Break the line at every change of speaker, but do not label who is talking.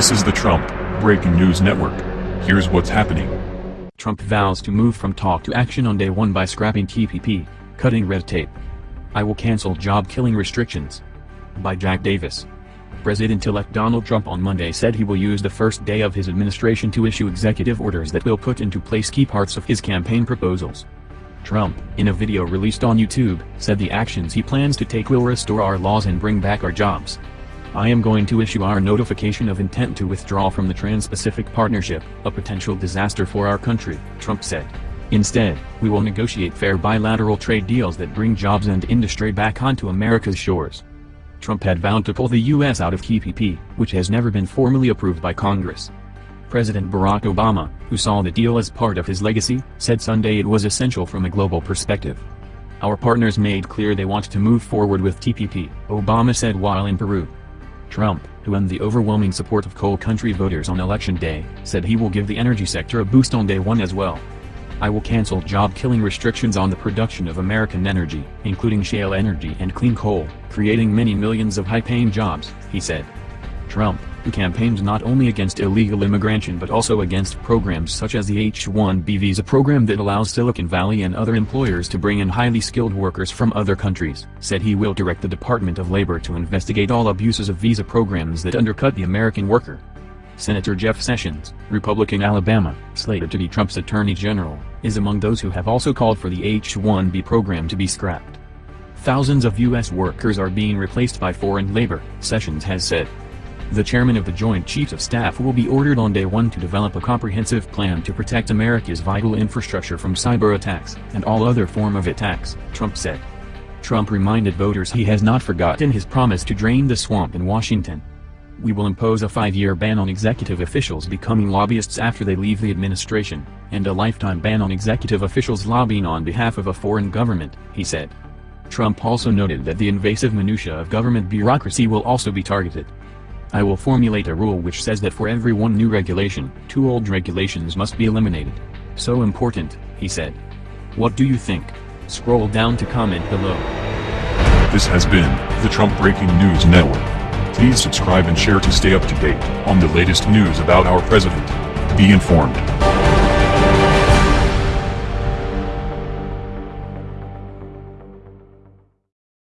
This is the Trump Breaking News Network. Here's what's happening.
Trump vows to move from talk to action on day one by scrapping TPP, cutting red tape. I will cancel job-killing restrictions. By Jack Davis. President-elect Donald Trump on Monday said he will use the first day of his administration to issue executive orders that will put into place key parts of his campaign proposals. Trump, in a video released on YouTube, said the actions he plans to take will restore our laws and bring back our jobs. I am going to issue our notification of intent to withdraw from the Trans-Pacific Partnership, a potential disaster for our country, Trump said. Instead, we will negotiate fair bilateral trade deals that bring jobs and industry back onto America's shores. Trump had vowed to pull the U.S. out of TPP, which has never been formally approved by Congress. President Barack Obama, who saw the deal as part of his legacy, said Sunday it was essential from a global perspective. Our partners made clear they want to move forward with TPP, Obama said while in Peru. Trump, who won the overwhelming support of coal country voters on election day, said he will give the energy sector a boost on day one as well. I will cancel job-killing restrictions on the production of American energy, including shale energy and clean coal, creating many millions of high-paying jobs, he said. Trump, who campaigned not only against illegal immigration but also against programs such as the H-1B visa program that allows Silicon Valley and other employers to bring in highly skilled workers from other countries, said he will direct the Department of Labor to investigate all abuses of visa programs that undercut the American worker. Senator Jeff Sessions, Republican Alabama, slated to be Trump's Attorney General, is among those who have also called for the H-1B program to be scrapped. Thousands of U.S. workers are being replaced by foreign labor, Sessions has said. The chairman of the Joint Chiefs of Staff will be ordered on day one to develop a comprehensive plan to protect America's vital infrastructure from cyber attacks and all other form of attacks, Trump said. Trump reminded voters he has not forgotten his promise to drain the swamp in Washington. We will impose a five-year ban on executive officials becoming lobbyists after they leave the administration, and a lifetime ban on executive officials lobbying on behalf of a foreign government, he said. Trump also noted that the invasive minutia of government bureaucracy will also be targeted. I will formulate a rule which says that for every one new regulation, two old regulations must be eliminated. So important, he said. What do you think? Scroll down to comment below.
This has been the Trump Breaking News Network. Please subscribe and share to stay up to date on the latest news about our president. Be informed.